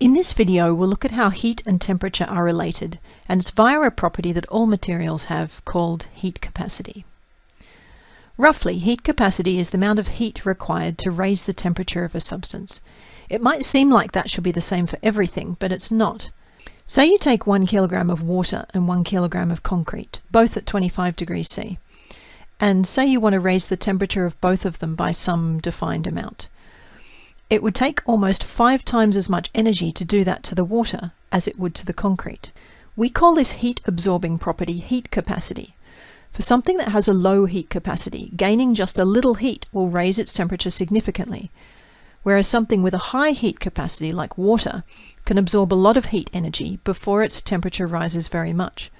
In this video, we'll look at how heat and temperature are related, and it's via a property that all materials have called heat capacity. Roughly, heat capacity is the amount of heat required to raise the temperature of a substance. It might seem like that should be the same for everything, but it's not. Say you take one kilogram of water and one kilogram of concrete, both at 25 degrees C, and say you want to raise the temperature of both of them by some defined amount. It would take almost five times as much energy to do that to the water as it would to the concrete. We call this heat absorbing property heat capacity. For something that has a low heat capacity, gaining just a little heat will raise its temperature significantly, whereas something with a high heat capacity, like water, can absorb a lot of heat energy before its temperature rises very much.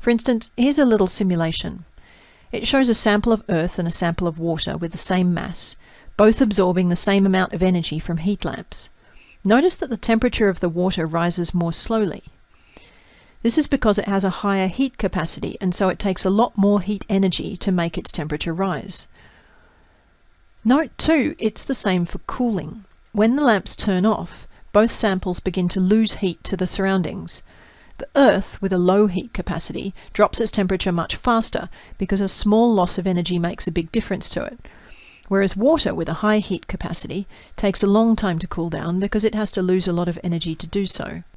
For instance, here's a little simulation. It shows a sample of earth and a sample of water with the same mass, both absorbing the same amount of energy from heat lamps. Notice that the temperature of the water rises more slowly. This is because it has a higher heat capacity and so it takes a lot more heat energy to make its temperature rise. Note too, it's the same for cooling. When the lamps turn off, both samples begin to lose heat to the surroundings. The Earth, with a low heat capacity, drops its temperature much faster because a small loss of energy makes a big difference to it whereas water with a high heat capacity takes a long time to cool down because it has to lose a lot of energy to do so.